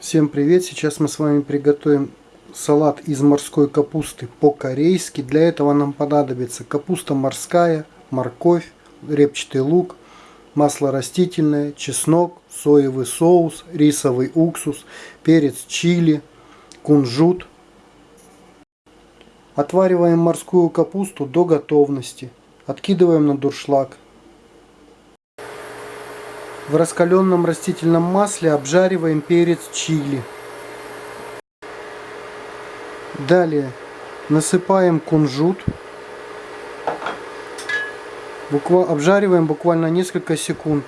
Всем привет! Сейчас мы с вами приготовим салат из морской капусты по-корейски. Для этого нам понадобится капуста морская, морковь, репчатый лук, масло растительное, чеснок, соевый соус, рисовый уксус, перец чили, кунжут. Отвариваем морскую капусту до готовности. Откидываем на дуршлаг. В раскаленном растительном масле обжариваем перец чили. Далее насыпаем кунжут. Буква... Обжариваем буквально несколько секунд.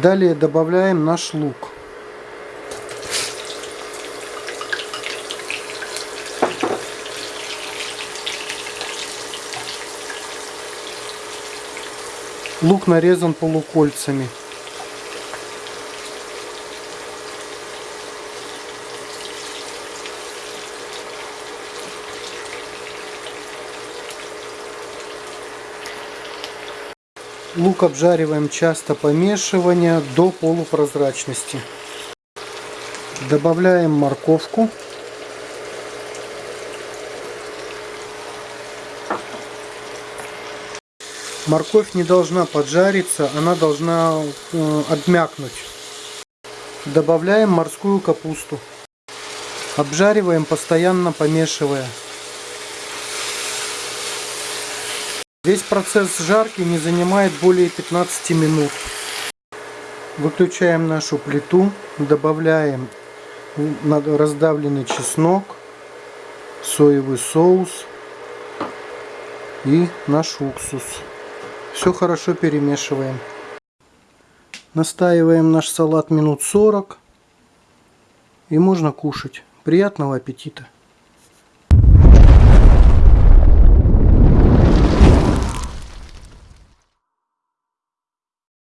Далее добавляем наш лук. Лук нарезан полукольцами. Лук обжариваем часто помешивания до полупрозрачности. Добавляем морковку. Морковь не должна поджариться, она должна э, обмякнуть. Добавляем морскую капусту. Обжариваем, постоянно помешивая. Весь процесс жарки не занимает более 15 минут. Выключаем нашу плиту, добавляем раздавленный чеснок, соевый соус и наш уксус. Все хорошо перемешиваем. Настаиваем наш салат минут 40 и можно кушать. Приятного аппетита!